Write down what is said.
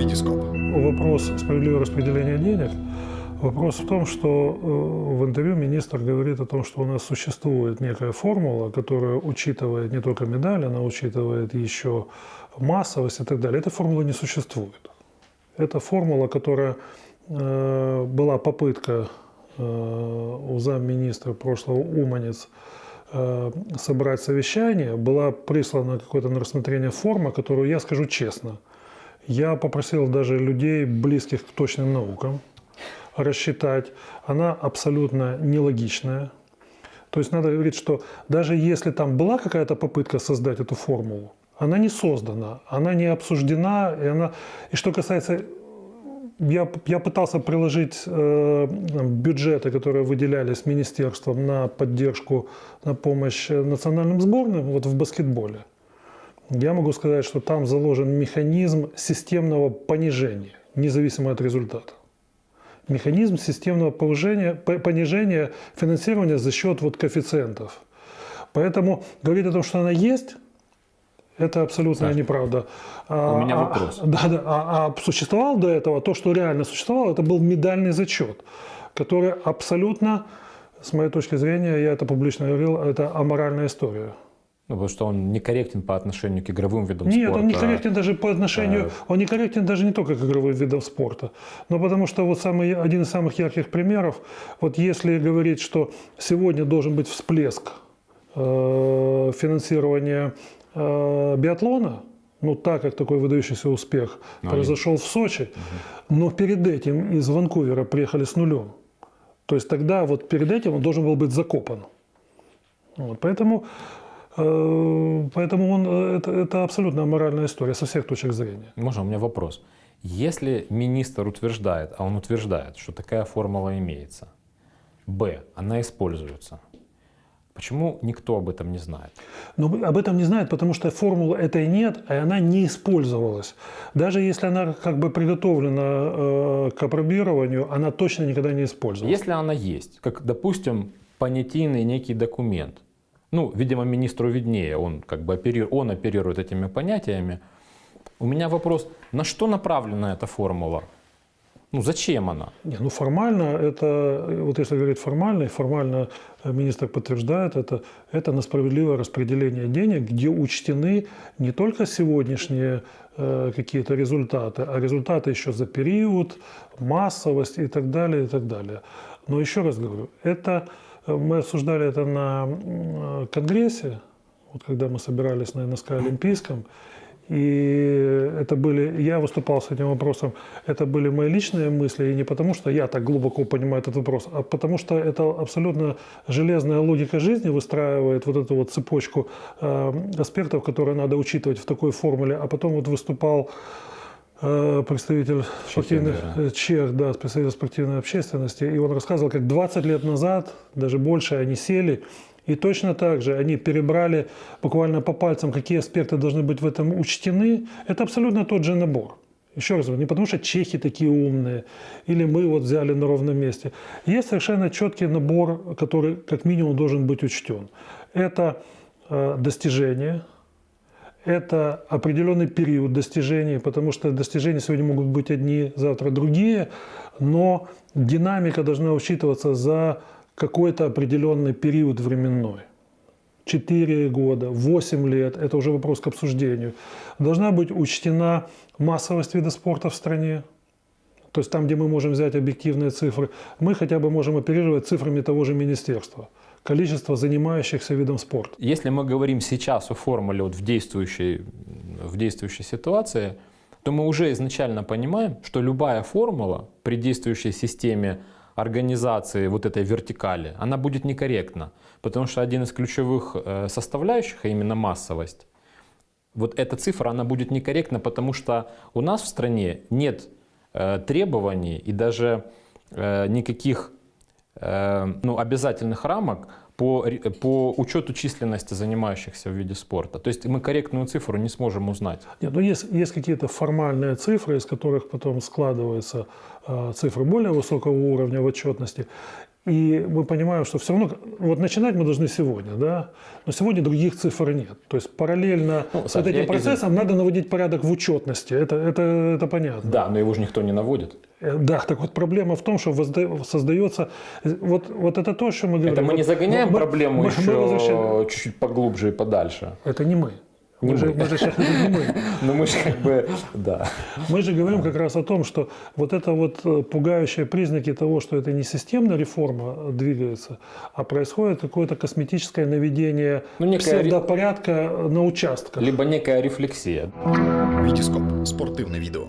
Витископ. Вопрос справедливого распределения денег. Вопрос в том, что э, в интервью министр говорит о том, что у нас существует некая формула, которая учитывает не только медаль, она учитывает еще массовость и так далее. Этой формулы не существует. Это формула, которая э, была попытка э, у замминистра прошлого Уманец собрать совещание, была прислана какое-то на рассмотрение форма, которую я скажу честно. Я попросил даже людей, близких к точным наукам, рассчитать. Она абсолютно нелогичная. То есть надо говорить, что даже если там была какая-то попытка создать эту формулу, она не создана, она не обсуждена. И, она... и что касается я, я пытался приложить э, бюджеты, которые выделялись министерством на поддержку, на помощь национальным сборным вот в баскетболе. Я могу сказать, что там заложен механизм системного понижения, независимо от результата. Механизм системного повышения, понижения финансирования за счет вот коэффициентов. Поэтому говорить о том, что она есть, это абсолютно Саш, неправда. У меня а, вопрос. А, да, да. А, а существовал до этого, то, что реально существовало, это был медальный зачет, который абсолютно, с моей точки зрения, я это публично говорил, это аморальная история. Ну, потому что он некорректен по отношению к игровым видам Нет, спорта. Нет, он некорректен даже по отношению, а... он некорректен даже не только к игровым видам спорта, но потому что вот самый, один из самых ярких примеров, вот если говорить, что сегодня должен быть всплеск э, финансирования э, биатлона, ну так как такой выдающийся успех ну, произошел в Сочи, угу. но перед этим из Ванкувера приехали с нулем. То есть тогда вот перед этим он должен был быть закопан. Вот, поэтому, э, поэтому он, это, это абсолютно аморальная история со всех точек зрения. Можно у меня вопрос? Если министр утверждает, а он утверждает, что такая формула имеется, б, она используется, Почему никто об этом не знает? Ну, об этом не знает, потому что формулы этой нет, и она не использовалась. Даже если она как бы приготовлена э, к опробированию, она точно никогда не использовалась. Если она есть, как, допустим, понятийный некий документ, ну, видимо, министру виднее, он как бы оперирует, он оперирует этими понятиями. У меня вопрос, на что направлена эта формула? Ну зачем она? Не, ну формально это, вот если говорить формально, формально министр подтверждает это, это на справедливое распределение денег, где учтены не только сегодняшние э, какие-то результаты, а результаты еще за период, массовость и так далее, и так далее. Но еще раз говорю, это мы обсуждали это на конгрессе, вот когда мы собирались на НСК Олимпийском, и это были, я выступал с этим вопросом, это были мои личные мысли, и не потому, что я так глубоко понимаю этот вопрос, а потому что это абсолютно железная логика жизни выстраивает вот эту вот цепочку э, аспектов, которые надо учитывать в такой формуле. А потом вот выступал представитель спортивной, да. Чех, да, представитель спортивной общественности, и он рассказывал, как 20 лет назад, даже больше, они сели и точно так же они перебрали буквально по пальцам, какие аспекты должны быть в этом учтены. Это абсолютно тот же набор. Еще раз говорю, не потому что чехи такие умные, или мы вот взяли на ровном месте. Есть совершенно четкий набор, который как минимум должен быть учтен. Это э, достижения, это определенный период достижений, потому что достижения сегодня могут быть одни, завтра другие, но динамика должна учитываться за какой-то определенный период временной. 4 года, 8 лет, это уже вопрос к обсуждению. Должна быть учтена массовость вида спорта в стране. То есть там, где мы можем взять объективные цифры, мы хотя бы можем оперировать цифрами того же министерства. Количество занимающихся видом спорта. Если мы говорим сейчас о формуле вот в, действующей, в действующей ситуации, то мы уже изначально понимаем, что любая формула при действующей системе организации вот этой вертикали, она будет некорректна. Потому что один из ключевых э, составляющих, а именно массовость, вот эта цифра, она будет некорректна, потому что у нас в стране нет э, требований и даже э, никаких ну, обязательных рамок по, по учету численности занимающихся в виде спорта. То есть мы корректную цифру не сможем узнать. Нет, но есть, есть какие-то формальные цифры, из которых потом складываются э, цифры более высокого уровня в отчетности. И мы понимаем, что все равно, вот начинать мы должны сегодня, да, но сегодня других цифр нет. То есть параллельно Ну, с вот этим я процессом надо наводить порядок в учетности. Это, это, это понятно. Да, но его же никто не наводит. Э, Да, так вот проблема в том, что возда- создается... э, Вот, вот это то, что мы говорим. Это мы не Вот загоняем мы- проблему мы- еще чуть-чуть поглубже и подальше. Это не мы. Не мы, Же, мы. мы же сейчас не мы. Но мы же как бы, да. Мы же говорим как раз о том, что вот это вот э, пугающие признаки того, что это не системная реформа э, двигается, а происходит какое-то косметическое наведение Ну, некая ре- псевдопорядка на участках. Либо некая рефлексия. Вітіскоп спортивне відео.